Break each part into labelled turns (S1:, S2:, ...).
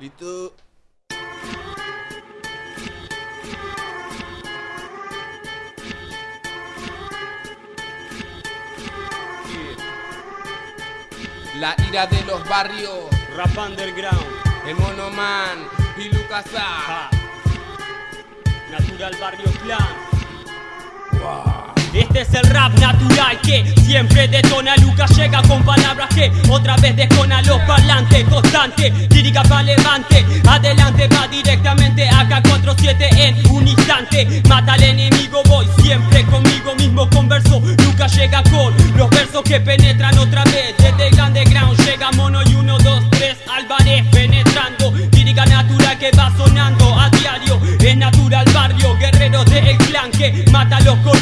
S1: Listo. La ira de los barrios,
S2: Rap underground.
S1: el monoman y Lucas A.
S2: Natural Barrio Clan. Este es el rap natural que siempre detona Lucas llega con palabras que otra vez descona los parlantes. Constante, lírica pa' levante. Adelante va directamente acá 4-7 en un instante. Mata al enemigo, voy siempre conmigo mismo. Converso Lucas llega con los versos que penetran otra vez. Desde el underground llega Mono y 1, 2, 3 Álvarez penetrando. Lírica natural que va sonando a diario. Es natural barrio, guerreros del clan que mata a los corruptos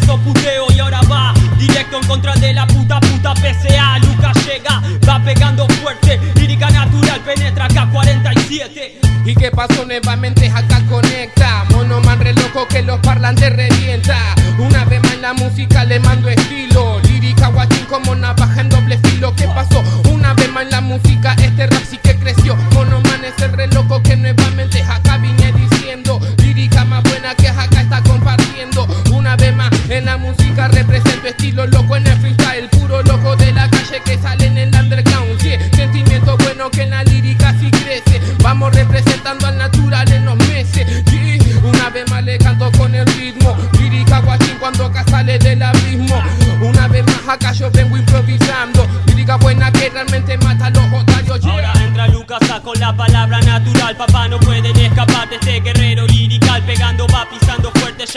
S2: eso puteo Y ahora va directo en contra de la puta puta PCA Lucas llega, va pegando fuerte Lírica natural penetra K47
S1: ¿Y qué pasó nuevamente? Acá conecta. Monoman re loco que los parlantes revienta. Una vez más la música le mando estilo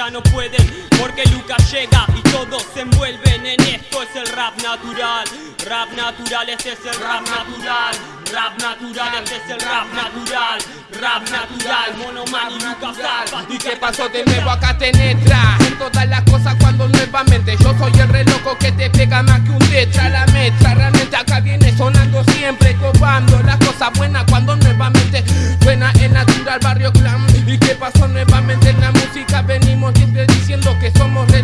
S2: ya no pueden Porque Lucas llega y todos se envuelven en esto. Es el rap natural Rap natural, este es el rap natural. Rap natural, este es el rap natural. Rap natural, Monoman y Lucas A
S1: ¿Y qué pasó de nuevo acá te? En todas las cosas cuando nuevamente yo soy el re loco que te pega más que un tetra La metra. Realmente acá viene sonando siempre Copando las cosas buenas cuando nuevamente suena el natural barrio clan ¿Y qué pasó nuevamente en la música? Venimos siempre diciendo que somos re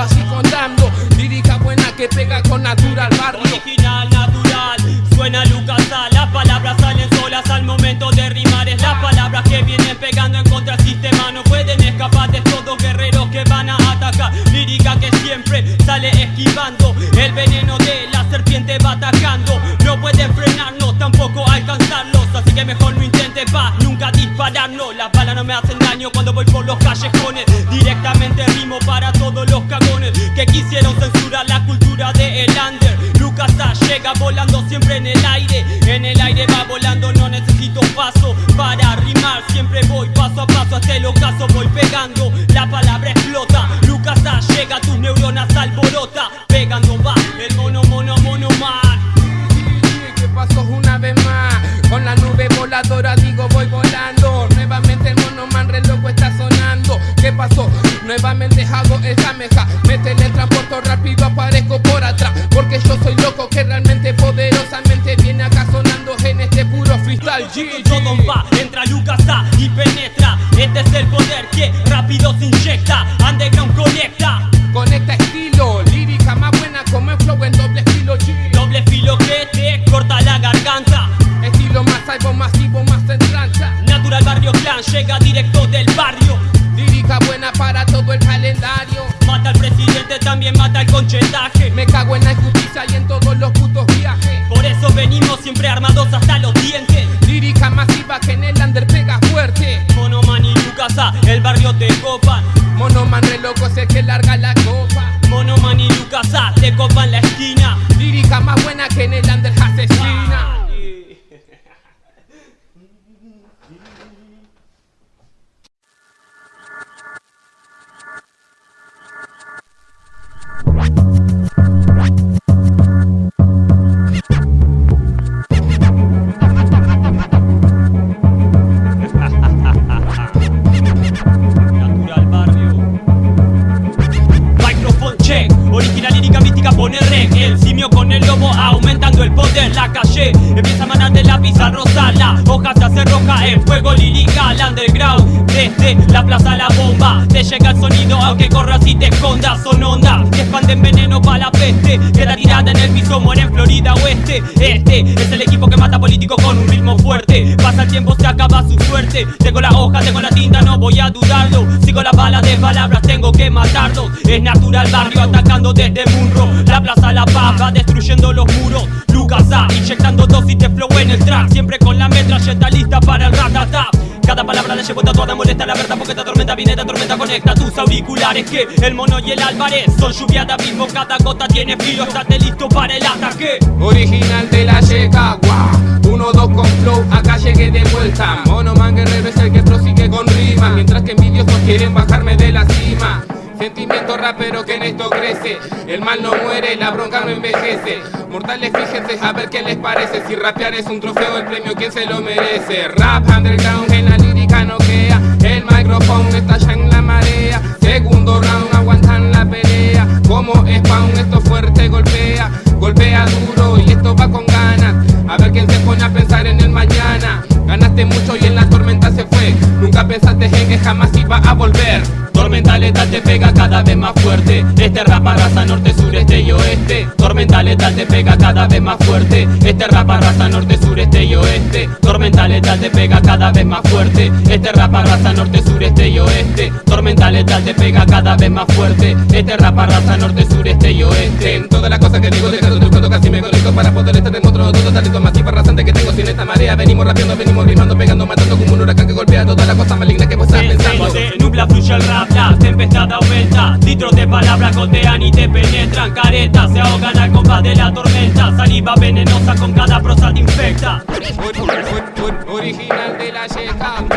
S1: así contando. Lírica buena que pega con natural barrio.
S2: Original, natural, suena Lucas A Las palabras salen solas al momento de rimar. Es las palabras que vienen pegando en contra sistema. No pueden escapar de estos guerreros que van a atacar. Lírica que siempre sale esquivando. El veneno de la serpiente va atacando. No pueden frenarnos, tampoco alcanzarlos. Así que mejor no intentes pa' nunca dispararnos. Las balas no me hacen daño cuando voy por los callejones. Directamente rimo para llega volando siempre en el aire. En el aire va volando, no necesito paso Para rimar. Siempre voy paso a paso Hasta el ocaso voy pegando, la palabra explota. Lucas llega, tus neuronas alborota. Pegando va, el mono mono mono man
S1: ¿Qué pasó una vez más? Con la nube voladora digo voy volando. Nuevamente el mono man re loco está sonando. ¿Qué pasó? Nuevamente hago esa Porque yo soy loco que realmente poderosamente viene acá sonando en este puro freestyle G,
S2: Todo va, entra Lucas A y penetra. Este es el poder que rápido se inyecta. Underground conecta.
S1: Conecta estilo, lírica más buena como el flow en doble estilo G.
S2: Doble filo que te corta la garganta.
S1: Estilo más algo masivo, más en tranza.
S2: Natural Barrio Clan llega directo del barrio.
S1: Lírica buena para todo el calendario.
S2: Mata al presidente, también mata el conchetaje siempre armados hasta los dientes.
S1: Lírica masiva que en el under pega fuerte.
S2: Monoman y Lucas A, el barrio te copan.
S1: Mono
S2: Este es el equipo que mata políticos con un ritmo fuerte. Pasa el tiempo, se acaba su suerte. Tengo la hoja, tengo la tinta, no voy a dudarlo. Sigo la bala de palabras, tengo que matarlos Es natural barrio atacando desde Munro La plaza la paga, destruyendo los muros. Lucas A, inyectando dosis de flow en el track Siempre con la metralleta lista para el ratatap cada palabra la llevo tatuada, molesta la verdad porque esta tormenta viene, esta tormenta conecta tus auriculares Que el mono y el Álvarez son lluvia de abismo Cada gota tiene filo, estate listo para el ataque.
S1: Original de la Chicago Uno, dos con flow, acá llegué de vuelta. Mono Man Guerrero es el que prosigue con rima Mientras que envidiosos quieren bajarme de la cima Sentimiento rapero que en esto crece. El mal no muere, la bronca no envejece. Mortales fíjense a ver qué les parece. Si rapear es un trofeo, el premio quién se lo merece Rap underground en la lírica noquea El micrófono estalla en la marea. Segundo round aguantan la pelea. Como spawn esto fuerte golpea. Golpea duro y esto va con ganas. A ver quién se pone a pensar en el mañana Ganaste mucho y en la tormenta se fue. Nunca pensaste en que jamás iba a volver. Tormenta letal te pega cada vez más fuerte. Este rap arrasa norte, sur, este y oeste. Tormenta letal te pega cada vez más fuerte. Este rap arrasa norte, sur, este y oeste. Tormenta letal te pega cada vez más fuerte. Este rap arrasa norte, sur, este y oeste. Tormenta letal te pega cada vez más fuerte. Este rap arrasa norte, sur, este y oeste. En todas las cosas que digo dejando tu casi me conecto Para poder estar otro todo talento arrasante que tengo. Sin esta marea Venimos rapeando, venimos rimando, pegando, matando como un huracán que golpea todas las cosas malignas que vos estás pensando.
S2: Se nubla, fluye el rap, la tempestad aumenta. Litros de palabras gotean y te penetran. Caretas se ahogan al compás de la tormenta. Saliva venenosa con cada prosa te infecta.
S1: Or- or- or- Original de la Chicago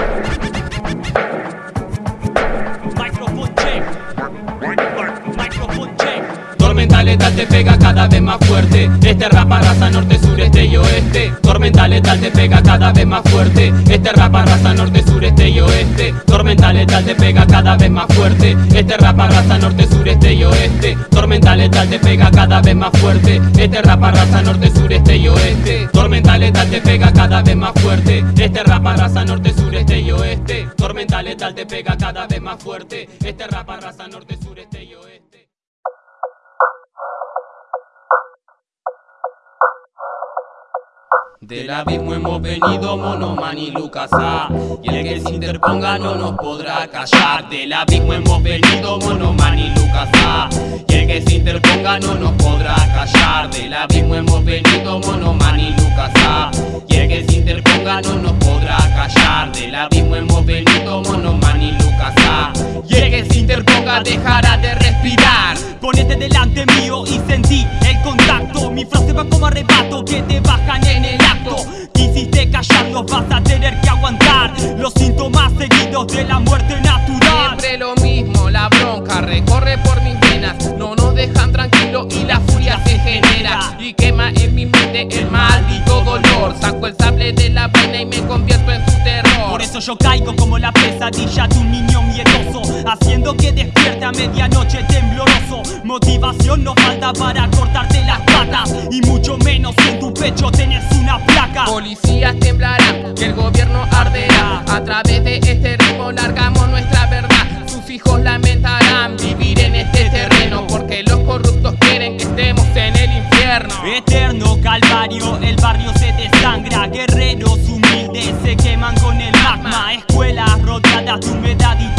S1: letal te pega cada vez más fuerte. Este rap arrasa norte, sur, este y oeste. Tormenta letal te pega cada vez más fuerte. Este rap arrasa norte, sur, este y oeste. Tormenta letal te pega cada vez más fuerte. Este rap arrasa norte, sur, este y oeste. Tormenta letal te pega cada vez más fuerte. Este rap arrasa norte, sur, este y oeste. Tormenta letal te pega cada vez más fuerte. Este rap arrasa norte, sur, este y oeste. Tormenta letal te pega cada vez más fuerte. Este rap arrasa norte, sur, este y oeste Del abismo hemos venido Monoman y Lucas A Y el que se interponga no nos podrá callar. Del abismo hemos venido Monoman y Lucas A Y el que se interponga no nos podrá callar. Del abismo hemos venido Monoman y Lucas A Y el que se interponga no nos podrá callar. Del abismo hemos venido Monoman y Lucas A Y el que se interponga dejará de respirar.
S2: Ponete delante mío y sentí el contacto. Mi frase va como arrebato que te en el Quisiste callarlos, vas a tener que aguantar Los síntomas seguidos de la muerte natural.
S1: Siempre lo mismo, la bronca recorre por mis venas. No nos dejan tranquilos y la furia se genera. Y quema en mi mente el maldito dolor. Saco el sable de la vaina y me convierto en su terror.
S2: Por eso yo caigo como la pesadilla de un niño miedoso Haciendo que despierte a medianoche tembloroso. Motivación no falta para cortarte las patas Y mucho menos en tu pecho tenés
S1: Policías temblarán y el gobierno arderá. A través de este ritmo largamos nuestra verdad. Sus hijos lamentarán vivir en este terreno Porque los corruptos quieren que estemos en el infierno.
S2: Eterno calvario, el barrio se desangra. Guerreros humildes se queman con el magma. Escuelas rodeadas de humedad y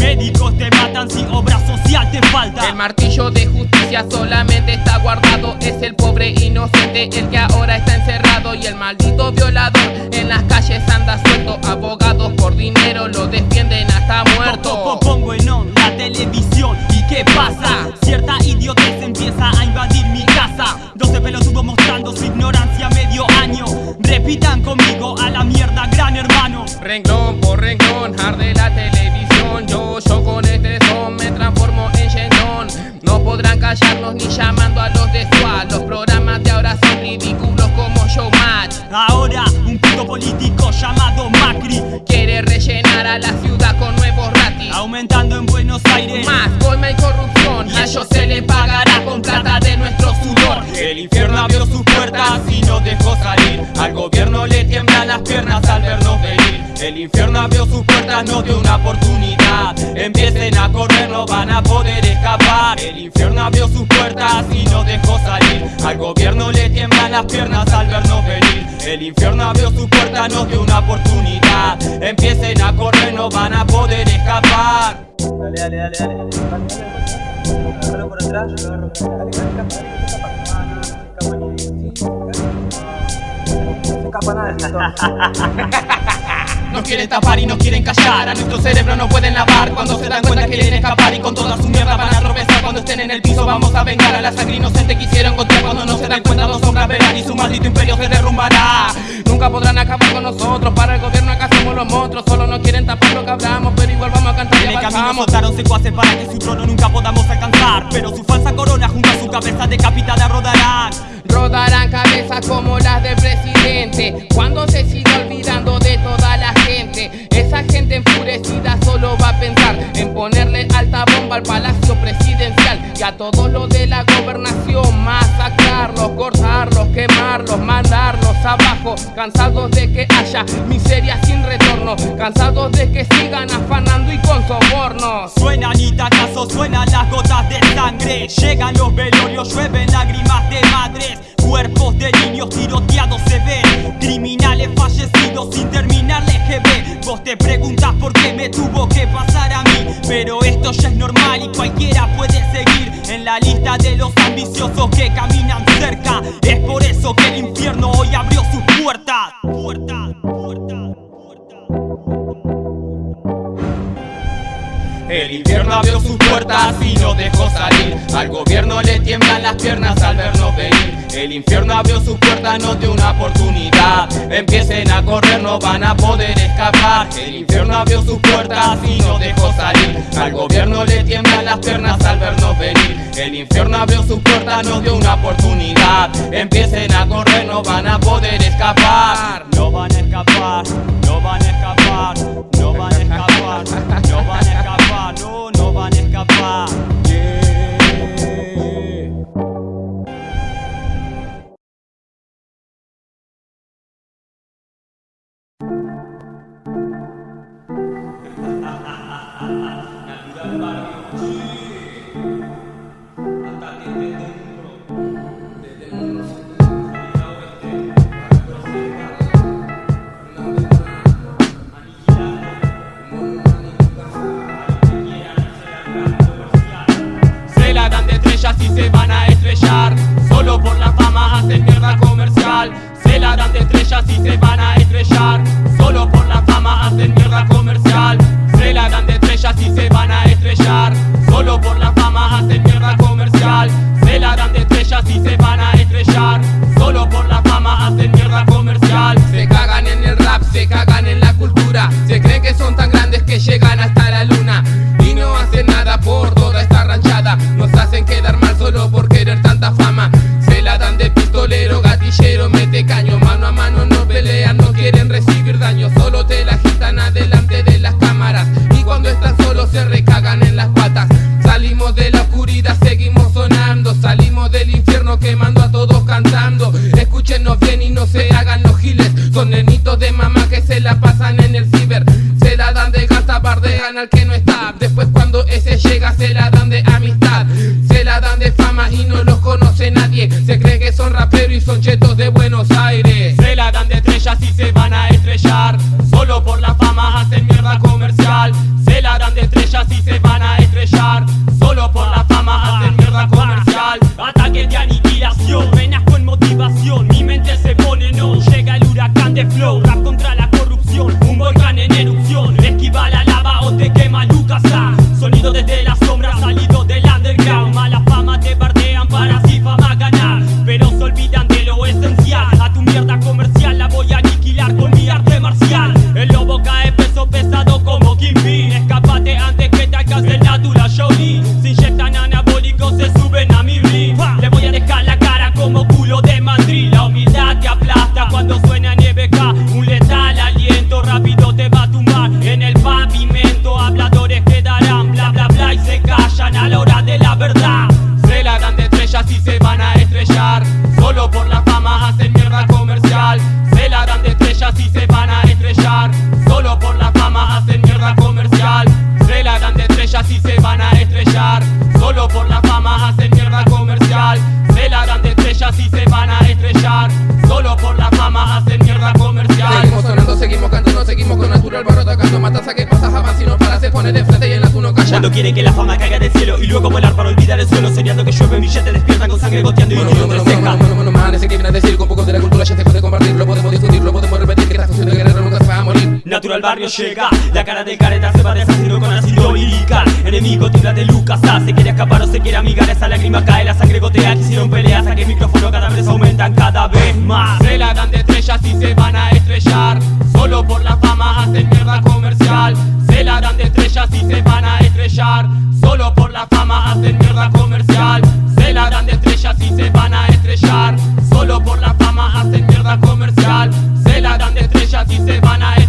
S2: Médicos te matan si obra social te falta.
S1: El martillo de justicia solamente está guardado. Es el pobre inocente el que ahora está encerrado. Y el maldito violador en las calles anda suelto. Abogados por dinero lo defienden hasta muerto.
S2: Pongo en on la televisión. ¿Y qué pasa? Cierta idiotez empieza a invadir mi casa. 12 pelotudos mostrando su ignorancia medio año. Repitan conmigo a la mierda gran hermano.
S1: Renglón por renglón, arde la televisión llamando a los de SWAT Los programas de ahora son ridículos como Showmatch
S2: Ahora un puto político llamado Macri
S1: Quiere rellenar a la ciudad con nuevos ratis.
S2: Aumentando en Buenos Aires.
S1: Más colma y corrupción. Y a ellos se les pagará con plata de nuestro sudor.
S2: El infierno abrió sus puertas y nos dejó salir. Al gobierno le tiemblan las piernas al vernos venir. El infierno abrió sus puertas, nos dio una oportunidad. Empiecen a correr, no van a poder escapar. El infierno abrió sus puertas y no dejó salir. Al gobierno le tiemblan las piernas al vernos venir. El infierno abrió sus puertas, no dio una oportunidad. Empiecen a correr, no van a poder escapar.
S3: Dale, dale, dale, dale. Agárralo por atrás, yo agarro. Dale, dale, escapa, dale, escapa,
S2: Nos quieren tapar y nos quieren callar. A nuestro cerebro no pueden lavar Cuando se dan cuenta que quieren escapar Y con toda su mierda van a tropezar. Cuando estén en el piso vamos a vengar A la sangre inocente quisieron encontrar Cuando no se dan cuenta no son verán Y su maldito imperio se derrumbará.
S1: Nunca podrán acabar con nosotros. Para el gobierno acá somos los monstruos. Solo nos quieren tapar lo que hablamos Pero igual vamos a cantar. Y
S2: En el camino soltaron secuaces para que su trono nunca podamos alcanzar. Pero su falsa corona junto a su cabeza decapitada rodarán.
S1: Rodarán cabezas como las del presidente. Cuando se siga olvidando de toda la Esa gente enfurecida solo va a pensar En ponerle alta bomba al palacio presidencial. Y a todo lo de la gobernación Masacrarlos, cortarlos, quemarlos, mandarlos abajo. Cansados de que haya miseria sin retorno. Cansados de que sigan afanando y con sobornos.
S2: Suenan itacazos, suenan las gotas de sangre. Llegan los velorios, llueven lágrimas de madres. Cuerpos de niños tiroteados se ven. Criminales fallecidos sin que caminan Abrió sus puertas y no dejó salir. Al gobierno le tiemblan las piernas al vernos venir. El infierno abrió sus puertas, no dio una oportunidad. Empiecen a correr, no van a poder escapar. El infierno abrió sus puertas y no dejó salir. Al gobierno le tiemblan las piernas al vernos venir. El infierno abrió sus puertas, no dio una oportunidad. Empiecen a correr, no van a poder escapar. No van a escapar, no van a escapar, no van a escapar, no van a escapar, no, no van a escapar. Yeah. Se de
S1: Buenos Aires.
S2: Se la dan de estrellas y se van a estrellar. Solo por la fama hacen mierda comercial. Se la dan de estrellas y se no
S1: matas a qué cosas avanzan si no paras se pone de frente y en la tú no callas
S2: Cuando quieren que la fama caiga del cielo Y luego como el para olvidar el suelo Soñando que llueve billete despierta con sangre goteando y
S1: Bueno,
S2: un
S1: bueno,
S2: tiro
S1: bueno,
S2: entre
S1: bueno,
S2: cejas
S1: bueno, bueno, man, ese que viene a decir con poco de la cultura ya se puede compartir, lo podemos discutir, lo podemos repetir, que esta función de guerrero nunca se a.
S2: Natural barrio llega, la cara del careta se va deshaciendo con ácido lirical Enemigo tira de Lucas, ah, se quiere escapar o se quiere amigar Esa lágrima cae, la sangre gotea, quisieron peleas A que el micrófono cada vez aumentan cada vez más
S1: Se la dan de estrellas y se van a estrellar, solo por la fama hacen mierda comercial. Se la dan de estrellas y se van a estrellar, solo por la fama hacen mierda comercial. Se la dan de estrellas y se van a estrellar, solo por la fama hacen mierda comercial. Y se van a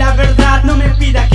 S1: la verdad no me
S2: pida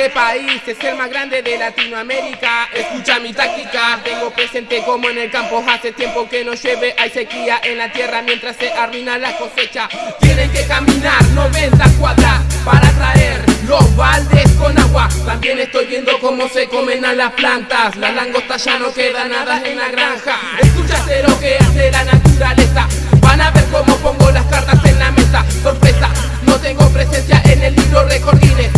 S2: Este
S1: país es el más grande de Latinoamérica. Escucha mi táctica, tengo presente como en el campo hace tiempo que no llueve. Hay sequía en la tierra mientras se arruina la cosecha. Tienen que caminar 90 cuadras para traer los baldes con agua. También estoy viendo cómo se comen a las plantas. Las langostas ya no quedan nada en la granja. Escúchate este lo que hace la naturaleza. Van a ver cómo pongo las cartas en la mesa. Sorpresa, no tengo presencia en el libro recordines.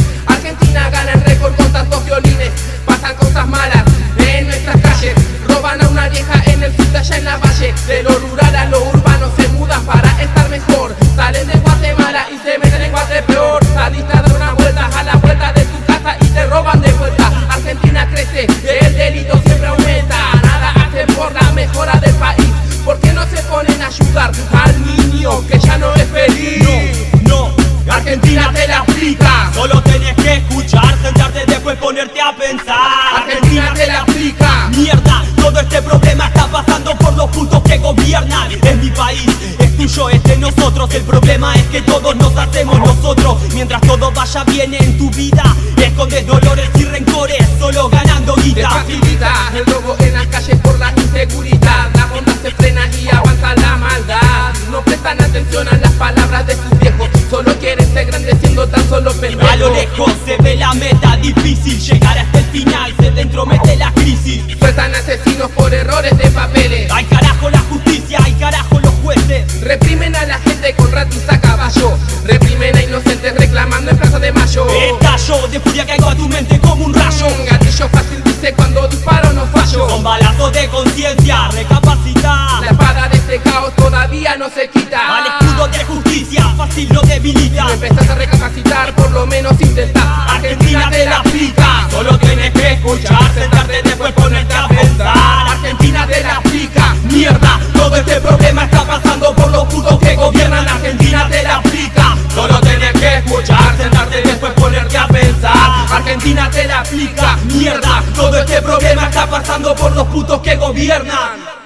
S1: Ganan récord con tantos violines. Pasan cosas malas en nuestras calles. Roban a una vieja en el sur de allá en la valle. De lo rural a lo urbano se mudan para estar mejor. Salen de Guatemala Es
S2: mi país, es tuyo, es de nosotros. El problema es que todos nos hacemos nosotros. Mientras todo vaya bien en tu vida Escondes dolores y rencores, solo ganando guita.
S1: El robo en las calles por la inseguridad. La bondad se frena y avanza la maldad. No prestan atención a las palabras de sus viejos. Solo quieren ser grandes siendo tan solo pendejos.
S2: A lo lejos se ve la meta difícil. Llegar hasta el final se dentro mete la crisis.
S1: Sueltan asesinos por errores de papeles. Reprimen a la gente con ratis a caballo. Reprimen a inocentes reclamando en Plaza de Mayo.
S2: Estallo de furia caigo a tu mente como un rayo.
S1: Un gatillo fácil dice cuando disparo no fallo.
S2: Con balazos de conciencia, recapacita.
S1: La espada de este caos todavía no se quita.
S2: Al escudo de justicia, fácil lo debilita.
S1: Si empezás a recapacitar, por lo menos intentá. Argentina te la aplica. Argentina te la aplica.
S2: Mierda, todo este problema está pasando por los putos que gobiernan.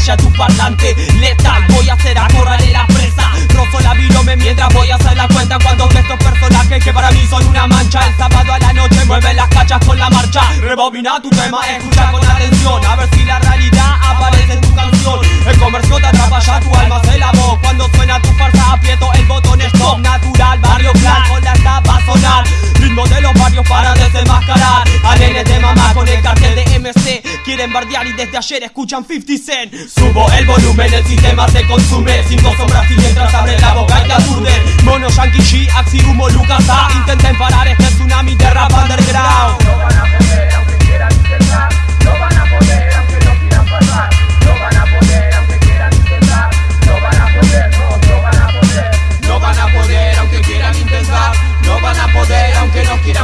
S2: Pesadilla de la calle a tu parlante. Letal, voy a hacer acorralar la presa. Rozo la virome mientras voy a hacer la cuenta. Cuando veo estos personajes que para mí son una mancha. El sábado a la noche mueve las cachas con la marcha. Rebobina tu tema, escucha con atención. A ver si la realidad aparece tu canción. El comercio te atrapa ya, tu alma se lavó. Cuando suena tu farsa aprieto el botón stop. Natural, barrio plan, con la va sonar. Ritmo de los barrios para desenmascarar. A de mamá con el cartel de MC Quieren bardear y desde ayer escuchan 50 Cent. Subo el volumen, el sistema se consume. Cinco sombras y mientras abre la boca y te aturde. Mono, Yankee G, Axi, Humo, Lucas A. Intenten parar este tsunami de rap underground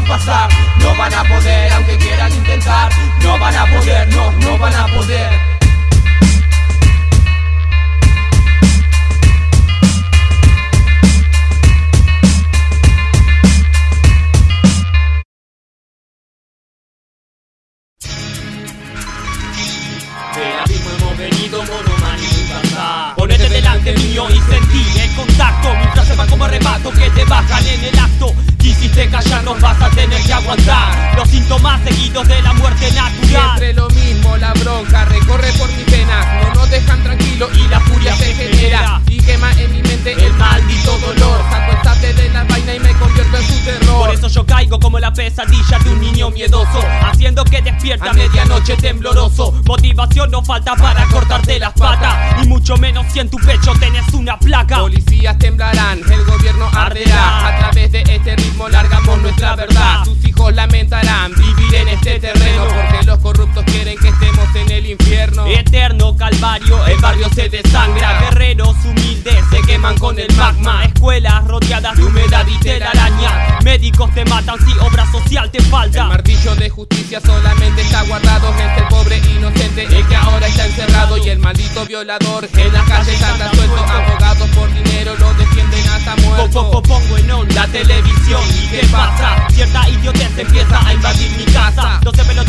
S1: pasar No van a poder aunque quieran intentar No van a poder, no, no van a poder.
S2: Ponete delante mío y sentí el contacto. Como arrebato que te bajan en el acto. Quisiste callar nos vas a tener que aguantar. Los síntomas seguidos de la muerte natural.
S1: Siempre lo mismo, la bronca recorre por mis venas No nos dejan tranquilo y la furia se genera. Y quema en mi mente el maldito dolor De la vaina y me convierto en su terror.
S2: Por eso yo caigo como la pesadilla de un niño miedoso Haciendo que despierta a medianoche tembloroso. Motivación no falta para cortarte las patas Y mucho menos si en tu pecho tenés una placa.
S1: Policías temblarán, el gobierno arderá. A través de este ritmo largamos nuestra verdad. Tus hijos lamentarán vivir en este terreno Porque los corruptos quieren que estemos en el infierno.
S2: Eterno calvario, el barrio se desangra. Guerreros humildes se queman con el magma. Escuelas rodeadas de humedad y telaraña. Médicos te matan si obra social te
S1: El
S2: falta
S1: martillo de justicia solamente está guardado el pobre inocente El que ahora está encerrado y el maldito violador En la calle anda suelto, abogados por dinero lo defienden hasta
S2: Po- po-
S1: muerto
S2: po- Pongo en on la televisión. Y qué pasa Cierta idiotez empieza a invadir mi casa. 12 pelotudos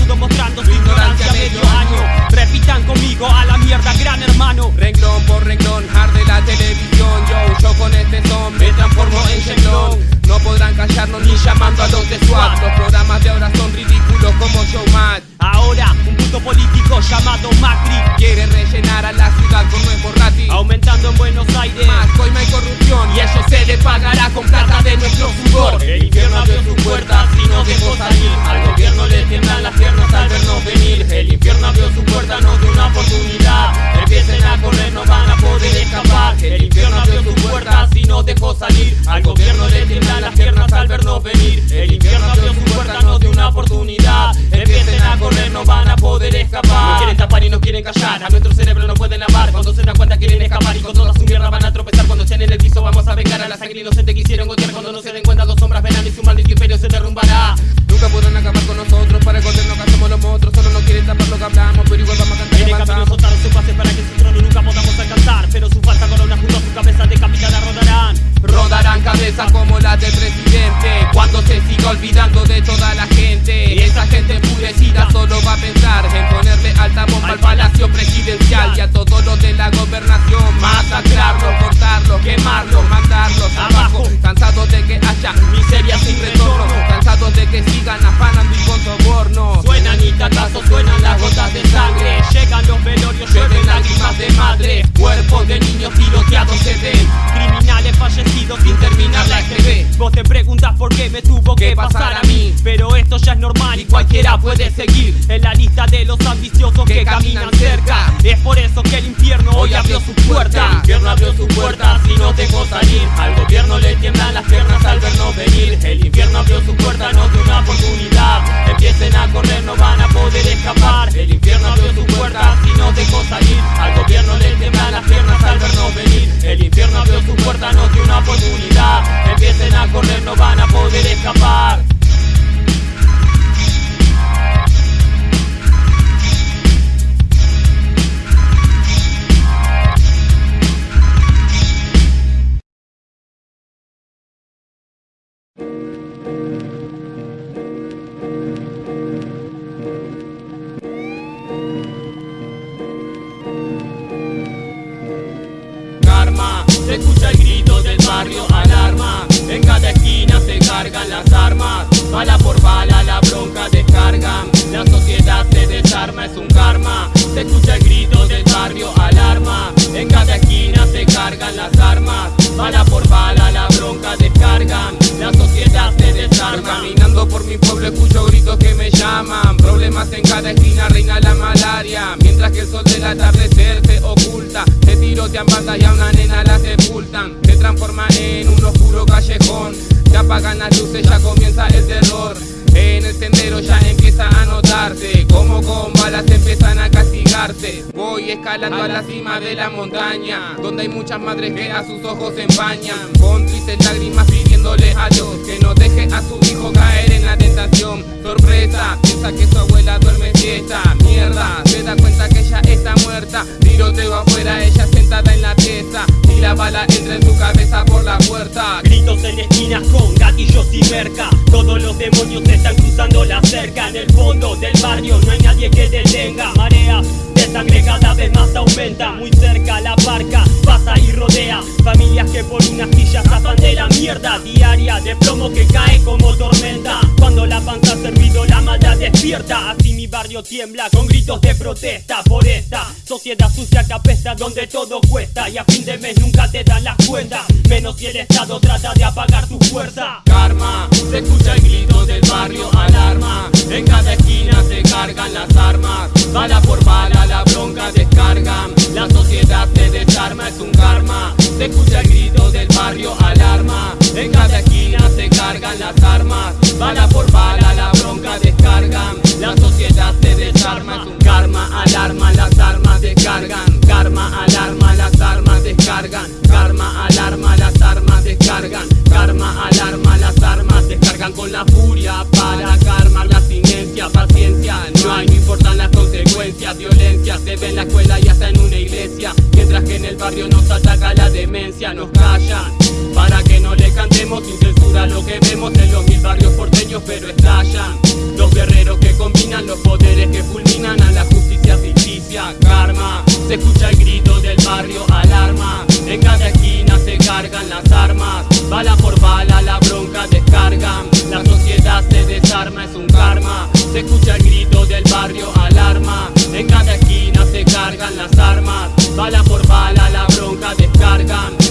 S2: Buenos Aires.
S1: Coima y corrupción Y eso se le pagará con plata de nuestro sudor
S2: El infierno abrió sus puertas y nos dejó salir. Al gobierno le tiemblan las piernas al vernos venir. El infierno abrió sus puertas, nos dio una oportunidad. Empiecen a correr, no van a poder escapar. El infierno abrió sus puertas y nos dejó salir. Al gobierno le tiemblan las piernas al vernos venir. El infierno abrió sus puertas, nos una oportunidad. Empiecen a correr, no van a poder escapar. No quieren tapar y no quieren callar. A nuestro cerebro no pueden lavar. Cuando se dan cuenta quieren escapar. Y con toda su mierda van a tropezar. Cuando estén en el piso vamos a vengar a la sangre inocente que hicieron gotear Cuando no se den cuenta dos sombras verán y su maldito imperio se derrumbará.
S1: Nunca podrán acabar con nosotros. Para el que hacemos los monstruos. Solo no quieren tapar lo que hablamos Pero igual vamos a cantar
S2: En el camino soltaron su pase para que su trono nunca podamos alcanzar. Pero su falsa corona junto a su cabeza decapitada rodarán.
S1: Rodarán cabezas como las del presidente
S2: te preguntas por qué me tuvo que
S1: ¿Qué
S2: pasar a mí esto ya es normal y cualquiera puede seguir En la lista de los ambiciosos que,
S1: Que
S2: caminan cerca. Es por eso que el infierno hoy abrió su puerta. El infierno abrió su puerta y nos dejó salir. Al gobierno le tiemblan las piernas al vernos venir. El infierno abrió su puerta, nos dio una oportunidad. Empiecen a correr, no van a poder escapar. El infierno abrió su puerta y nos dejó salir. Al gobierno le tiemblan las piernas al vernos venir. El infierno abrió su puerta, nos dio una oportunidad. Empiecen a correr, no van a poder escapar
S1: se cargan las armas. Bala por bala la bronca descargan. La sociedad se desarma, es un karma. Se escucha el grito del barrio, alarma. En cada esquina se cargan las armas Bala por bala la bronca descargan La sociedad se desarma. Caminando por mi pueblo escucho gritos que me llaman Problemas en cada esquina reina la malaria. Mientras que el sol del atardecer se oculta Se tirotean bandas y a una nena la sepultan. Se transforman en un oscuro callejón Se apagan las luces, ya comienza el terror. En el sendero ya empieza a notarse Como con balas empiezan a Voy escalando a la cima de la montaña Donde hay muchas madres que a sus ojos se empañan. Con tristes lágrimas pidiéndole a Dios Que no deje a su hijo caer en la tentación. Sorpresa, piensa que su abuela duerme siesta Mierda, se da cuenta que ella está muerta. Tiroteo afuera, ella sentada en la pieza Y la bala entra en su cabeza por
S2: Gritos en esquinas con gatillos y merca. Todos los demonios están cruzando la cerca. En el fondo del barrio no hay nadie que detenga. Marea sangre cada vez más aumenta. Muy cerca la barca pasa y rodea. Familias que por unas sillas zafan de la mierda. Diaria de plomo que cae como tormenta. Cuando la panza ha servido la maldad despierta. Así mi barrio tiembla con gritos de protesta Por esta sociedad sucia que apesta donde todo cuesta. Y a fin de mes nunca te dan las cuentas Menos si el Estado trata de apagar tu fuerza.
S1: Karma, se escucha el grito del barrio alarma. En cada esquina se cargan las armas. Bala por bala la bronca descargan. La sociedad se desarma, es un karma. Se escucha el grito del barrio alarma. En cada esquina se cargan las armas. Bala por bala la bronca descargan. La sociedad se desarma, es un karma. Alarma, las armas descargan. Karma, alarma, las armas descargan. Karma, alarma, las armas descargan. Karma, alarma, las armas descargan. Con la furia se en la escuela y hasta en una iglesia. Mientras que en el barrio nos ataca la demencia, nos callan. Para que no le cantemos sin censura lo que vemos en los mil barrios porteños, pero estallan. Los guerreros que combinan los poderes que fulminan a la justicia ficticia, karma. Se escucha el grito del barrio, alarma. En cada esquina se cargan las armas. Bala por bala la bronca descargan La sociedad se desarma, es un karma Se escucha el grito del barrio bala por bala la bronca descargan.